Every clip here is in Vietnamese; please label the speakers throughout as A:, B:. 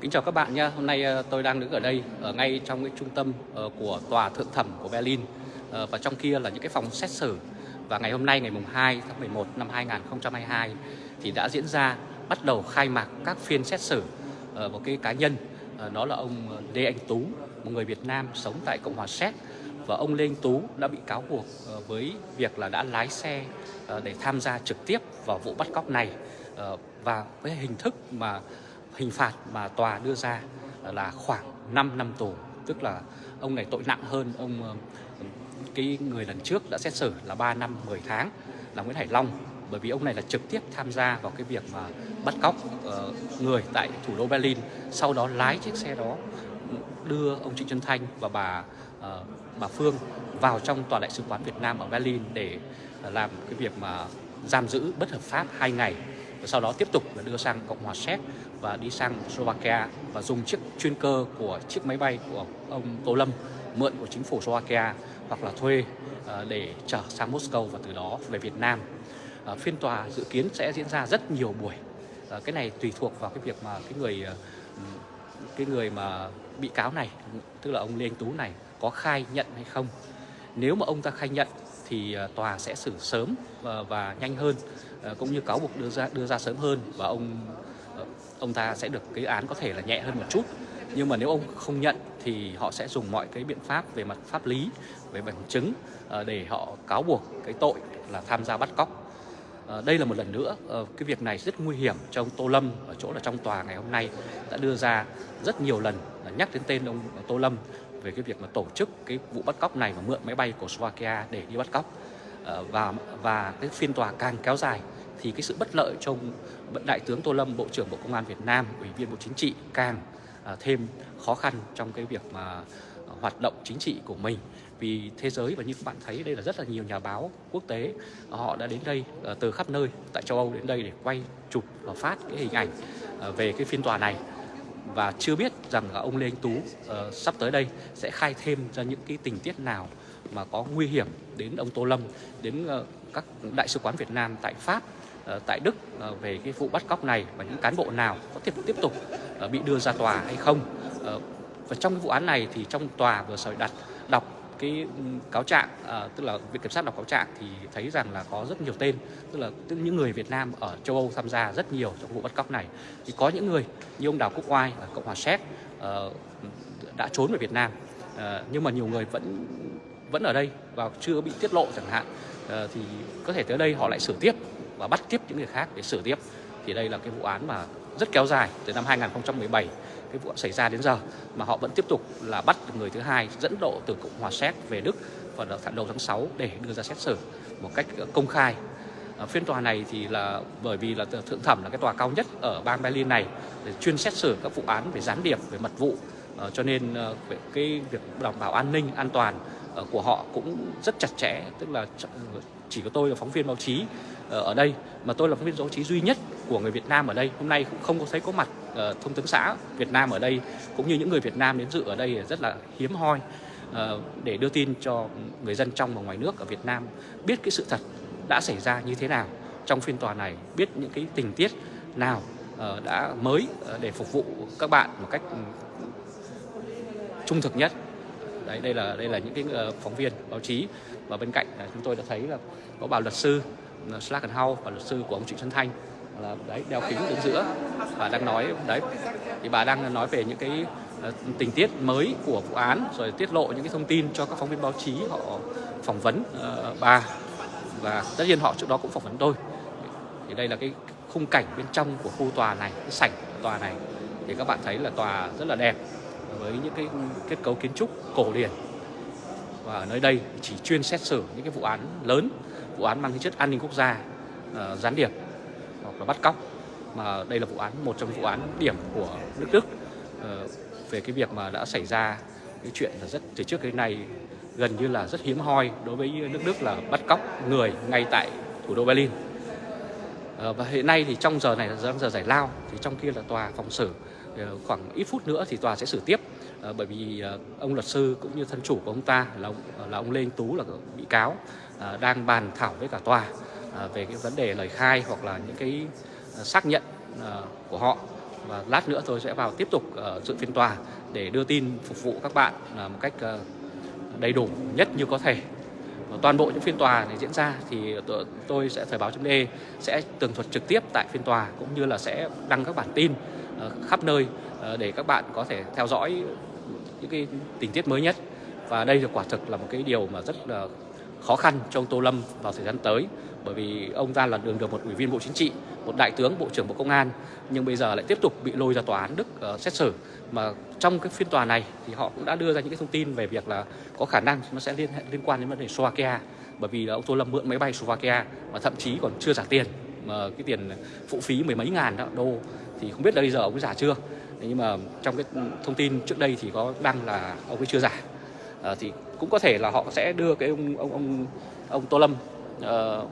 A: Kính chào các bạn nhé. Hôm nay ờ, tôi đang đứng ở đây, ở ngay trong cái trung tâm ờ, của tòa thượng thẩm của Berlin. Ờ, và trong kia là những cái phòng xét xử. Và ngày hôm nay, ngày mùng 2 tháng 11 năm 2022 thì đã diễn ra bắt đầu khai mạc các phiên xét xử một cái cá nhân đó là ông Lê Anh Tú, một người Việt Nam sống tại Cộng hòa Séc. Và ông Lê Anh Tú đã bị cáo buộc với việc là đã lái xe để tham gia trực tiếp vào vụ bắt cóc này. Và với hình thức mà hình phạt mà tòa đưa ra là khoảng 5 năm tù. Tức là ông này tội nặng hơn ông ờ, cái người lần trước đã xét xử là 3 năm 10 tháng là Nguyễn Hải Long. Bởi vì ông này là trực tiếp tham gia vào cái việc mà bắt cóc ờ, người tại thủ đô Berlin, sau đó lái chiếc xe đó đưa ông Trịnh Xuân Thanh và bà ờ, bà Phương vào trong tòa đại sứ quán Việt Nam ở Berlin để làm cái việc mà giam giữ bất hợp pháp hai ngày và sau đó tiếp tục là đưa sang Cộng hòa Séc và đi sang Slovakia và dùng chiếc chuyên cơ của chiếc máy bay của ông Tô Lâm mượn của chính phủ Slovakia hoặc là thuê ờ, để trở sang Moscow và từ đó về Việt Nam. Ờ, phiên tòa dự kiến sẽ diễn ra rất nhiều buổi. Ờ, cái này tùy thuộc vào cái việc mà cái người cái người mà bị cáo này tức là ông Lê Anh Tú này có khai nhận hay không. Nếu mà ông ta khai nhận thì tòa sẽ xử sớm và, và nhanh hơn cũng như cáo buộc đưa ra đưa ra sớm hơn và ông ông ta sẽ được cái án có thể là nhẹ hơn một chút. Nhưng mà nếu ông không nhận thì họ sẽ dùng mọi cái biện pháp về mặt pháp lý, về bằng chứng ờ, để họ cáo buộc cái tội là tham gia bắt cóc. Ờ, đây là một lần nữa ờ, cái việc này rất nguy hiểm cho ông Tô Lâm ở chỗ là trong tòa ngày hôm nay đã đưa ra rất nhiều lần nhắc đến tên ông Tô Lâm về cái việc mà tổ chức cái vụ bắt cóc này và mượn máy bay của Slovakia để đi bắt cóc. Và và cái phiên tòa càng kéo dài thì cái sự bất lợi trong đại tướng Tô Lâm bộ trưởng Bộ Công an Việt Nam ủy viên Bộ Chính trị càng à, thêm khó khăn trong cái việc mà à, hoạt động chính trị của mình. Vì thế giới và như các bạn thấy đây là rất là nhiều nhà báo quốc tế à, họ đã đến đây à, từ khắp nơi tại châu Âu đến đây để quay chụp và phát cái hình ảnh về cái phiên tòa này. Và chưa biết rằng là ông Lê Anh Tú ờ, sắp tới đây sẽ khai thêm ra những cái tình tiết nào mà có nguy hiểm đến ông Tô Lâm đến ờ, các đại sứ quán Việt Nam tại Pháp ờ, tại Đức ờ, về cái vụ bắt cóc này và những cán bộ nào có tiếp tiếp tục ờ, bị đưa ra tòa hay không. Và trong cái vụ án này thì trong tòa vừa rồi đặt đọc cái cáo trạng à, tức là viện kiểm sát đọc cáo trạng thì thấy rằng là có rất nhiều tên tức là tức những người Việt Nam ở châu Âu tham gia rất nhiều trong vụ bắt cóc này. Thì có những người như ông Đào Quốc Oai ở Cộng hòa Séc đã trốn về Việt Nam nhưng mà nhiều người vẫn vẫn ở đây và chưa bị tiết lộ chẳng hạn ờ, thì có thể tới đây họ lại xử tiếp và bắt tiếp những người khác để xử tiếp. Thì đây là cái vụ án mà rất kéo dài từ năm 2017 cái vụ xảy ra đến giờ, mà họ vẫn tiếp tục là bắt được người thứ hai dẫn độ từ Cộng hòa Séc về Đức vào đầu tháng 6 để đưa ra xét xử một cách ờ, công khai. Phiên tòa này thì là bởi vì là thượng thẩm là cái tòa cao nhất ở bang Berlin này để chuyên xét xử các vụ án về gián điệp, về mật vụ ờ, cho nên cái việc đảm bảo an ninh, an toàn Ờ, của họ cũng rất chặt chẽ, tức là chỉ có tôi là phóng viên báo chí ờ, ở đây, mà tôi là phóng viên báo chí duy nhất của người Việt Nam ở đây. Hôm nay cũng không có thấy có mặt ờ, thông tấn xã Việt Nam ở đây, cũng như những người Việt Nam đến dự ở đây rất là hiếm hoi để đưa tin cho người dân trong và ngoài nước ở Việt Nam biết cái sự thật đã xảy ra như thế nào trong phiên tòa này, biết những cái tình tiết nào đã mới để phục vụ các bạn một cách ừ, trung thực nhất đấy đây là đây là những cái ờ, phóng viên báo chí. Và bên cạnh là chúng tôi đã thấy là có bà luật sư uh, House và luật sư của ông Trịnh Xuân Thanh. Là đấy đeo kính đứng giữa. Và đang nói đấy thì bà đang nói về những cái ờ, tình tiết mới của vụ án rồi tiết lộ những cái thông tin cho các phóng viên báo chí họ phỏng vấn uh, bà. Và tất nhiên họ trước đó cũng phỏng vấn tôi. Thì đây là cái khung cảnh bên trong của khu tòa này cái sảnh tòa này. Thì các bạn thấy là tòa rất là đẹp với những cái kết cấu kiến trúc cổ điển. Và ở nơi đây chỉ chuyên xét xử những cái vụ án lớn vụ án mang tính chất an ninh quốc gia uh, gián điệp hoặc là bắt cóc. Mà đây là vụ án một trong vụ án điểm của nước Đức uh, về cái việc mà đã xảy ra cái chuyện là rất từ trước đến nay gần như là rất hiếm hoi đối với nước Đức là bắt cóc người ngay tại thủ đô Berlin. Uh, và hiện nay thì trong giờ này là giờ, giờ giải lao thì trong kia là tòa phòng xử. Ờ, khoảng ít phút nữa thì tòa sẽ xử tiếp. Ờ, bởi vì ờ, ông luật sư cũng như thân chủ của ông ta là ông, là ông Lê Anh Tú là bị cáo đang bàn thảo với cả tòa về cái vấn đề lời khai hoặc là những cái xác nhận của họ. Và lát nữa tôi sẽ vào tiếp tục dự phiên tòa để đưa tin phục vụ các bạn một cách đầy đủ nhất như có thể. Toàn bộ những phiên tòa này diễn ra thì tôi sẽ thời báo chấm e sẽ tường thuật trực tiếp tại phiên tòa cũng như là sẽ đăng các bản tin Ờ, khắp nơi ờ, để các bạn có thể theo dõi những cái tình tiết mới nhất. Và đây là quả thực là một cái điều mà rất là khó khăn cho ông Tô Lâm vào thời gian tới bởi vì ông ta là đường được một ủy viên Bộ Chính trị, một đại tướng Bộ trưởng Bộ Công an nhưng bây giờ lại tiếp tục bị lôi ra tòa án Đức uh, xét xử. Mà trong cái phiên tòa này thì họ cũng đã đưa ra những cái thông tin về việc là có khả năng nó sẽ liên hệ liên quan đến vấn đề Slovakia bởi vì là ông Tô Lâm mượn máy bay Slovakia mà thậm chí còn chưa trả tiền mà cái tiền phụ phí mười mấy ngàn đô thì không biết là bây giờ ông ấy giả chưa. Nhưng mà trong cái thông tin trước đây thì có đăng là ông ấy chưa giả. À, thì cũng có thể là họ sẽ đưa cái ông ông ông ông Tô Lâm uh,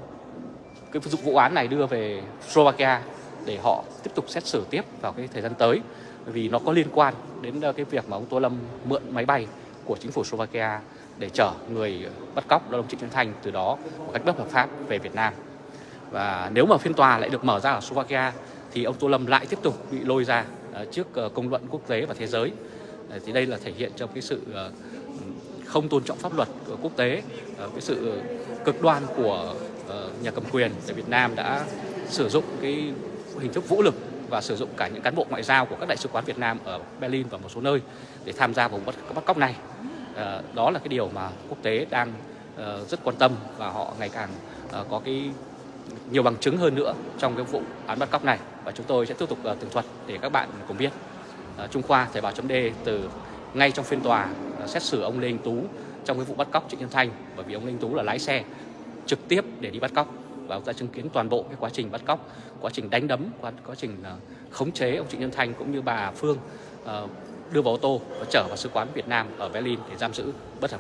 A: cái vụ án này đưa về Slovakia để họ tiếp tục xét xử tiếp vào cái thời gian tới. Vì nó có liên quan đến ờ, cái việc mà ông Tô Lâm mượn máy bay của chính phủ Slovakia để chở người bắt cóc là đồng Trịnh Xuân Thanh từ đó một cách bất hợp pháp về Việt Nam. Và nếu mà phiên tòa lại được mở ra ở Slovakia thì ông Tô Lâm lại tiếp tục bị lôi ra ờ, trước ờ, công luận quốc tế và thế giới ờ, thì đây là thể hiện trong cái sự không tôn trọng pháp luật của quốc tế cái sự cực đoan của nhà cầm quyền tại Việt Nam đã sử dụng cái hình thức vũ lực và sử dụng cả những cán bộ ngoại giao của các đại sứ quán Việt Nam ở Berlin và một số nơi để tham gia vào bắt, bắt cóc này. Đó là cái điều mà quốc tế đang rất quan tâm và họ ngày càng có cái nhiều bằng chứng hơn nữa trong cái vụ án bắt cóc này và chúng tôi sẽ tiếp tục uh, tường thuật để các bạn cùng biết. Uh, Trung Khoa Thời báo chấm từ ngay trong phiên tòa uh, xét xử ông Lê Anh Tú trong cái vụ bắt cóc Trịnh Nhân Thanh bởi vì ông Lê Anh Tú là lái xe trực tiếp để đi bắt cóc và ông ta chứng kiến toàn bộ cái quá trình bắt cóc, quá trình đánh đấm, quá, quá trình uh, khống chế ông Trịnh Nhân Thanh cũng như bà Phương uh, đưa vào ô tô và chở vào sứ quán Việt Nam ở Berlin để giam giữ bất hợp